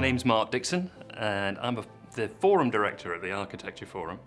My name's Mark Dixon and I'm a, the Forum Director at the Architecture Forum.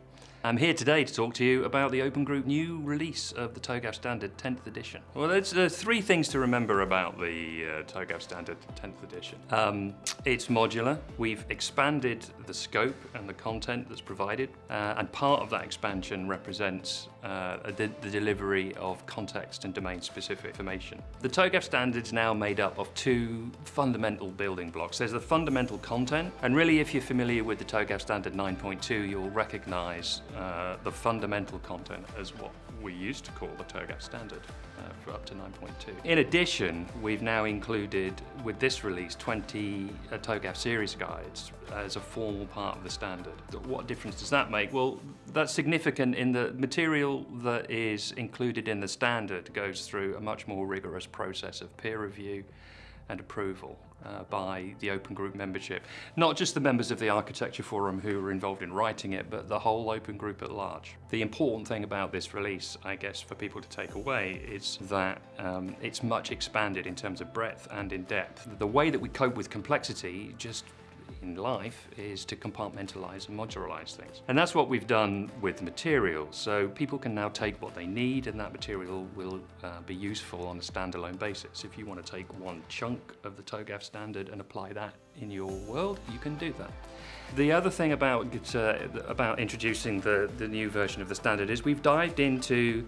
I'm here today to talk to you about the Open Group new release of the TOGAF Standard 10th edition. Well, there's, there's three things to remember about the uh, TOGAF Standard 10th edition. Um, it's modular. We've expanded the scope and the content that's provided, uh, and part of that expansion represents uh, the, the, delivery of context and domain-specific information. The TOGAF Standard is now made up of two fundamental building blocks. There's the fundamental content, and really if you're familiar with the TOGAF Standard 9.2, you'll recognize uh, the fundamental content as what we used to call the TOGAF standard uh, for up to 9.2. In addition, we've now included, with this release, 20 uh, TOGAF series guides as a formal part of the standard. What difference does that make? Well, that's significant in the material that is included in the standard goes through a much more rigorous process of peer review and approval uh, by the Open Group membership. Not just the members of the Architecture Forum who were involved in writing it, but the whole Open Group at large. The important thing about this release, I guess, for people to take away is that um, it's much expanded in terms of breadth and in depth. The way that we cope with complexity just in life is to compartmentalize and modularize things. And that's what we've done with materials. So people can now take what they need and that material will uh, be useful on a standalone basis. If you want to take one chunk of the TOGAF standard and apply that in your world, you can do that. The other thing about, uh, about introducing the, the new version of the standard is we've dived into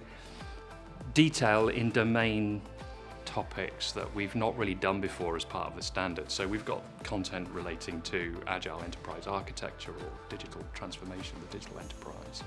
detail in domain topics that we've not really done before as part of the standard. So we've got content relating to agile enterprise architecture or digital transformation of the digital enterprise.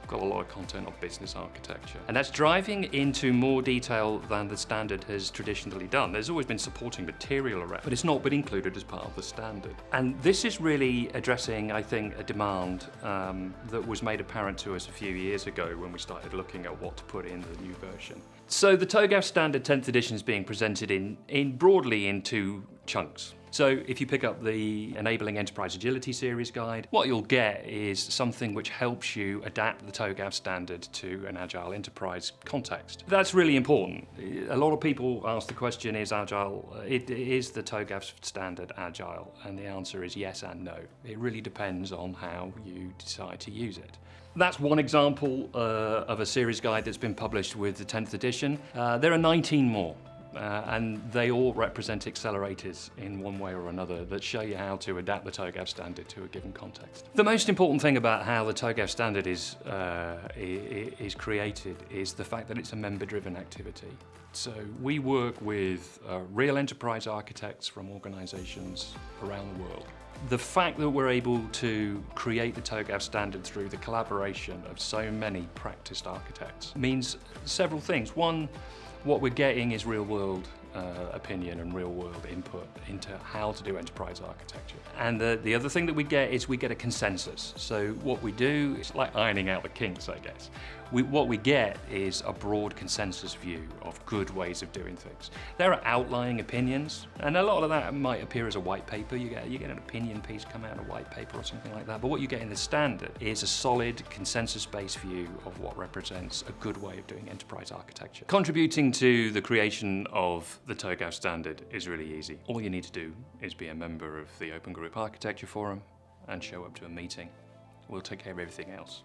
We've got a lot of content on business architecture. And that's driving into more detail than the standard has traditionally done. There's always been supporting material around, but it's not been included as part of the standard. And this is really addressing, I think, a demand um, that was made apparent to us a few years ago when we started looking at what to put in the new version. So the TOGAF Standard 10th edition is being presented in, in broadly in two chunks. So if you pick up the Enabling Enterprise Agility series guide, what you'll get is something which helps you adapt the TOGAF standard to an agile enterprise context. That's really important. A lot of people ask the question, is agile, it, is the TOGAF standard agile? And the answer is yes and no. It really depends on how you decide to use it. That's one example uh, of a series guide that's been published with the 10th edition. Uh, there are 19 more. Uh, and they all represent accelerators in one way or another that show you how to adapt the TOGAF standard to a given context. The most important thing about how the TOGAF standard is, uh, is created is the fact that it's a member-driven activity. So we work with uh, real enterprise architects from organizations around the world. The fact that we're able to create the TOGAF standard through the collaboration of so many practiced architects means several things. One, what we're getting is real world uh, opinion and real world input into how to do enterprise architecture. And the, the other thing that we get is we get a consensus. So what we do is like ironing out the kinks, I guess. We, what we get is a broad consensus view of good ways of doing things. There are outlying opinions, and a lot of that might appear as a white paper. You get, you get an opinion piece come out, of a white paper or something like that. But what you get in the standard is a solid consensus-based view of what represents a good way of doing enterprise architecture. Contributing to the creation of the TOGAF standard is really easy. All you need to do is be a member of the Open Group Architecture Forum and show up to a meeting. We'll take care of everything else.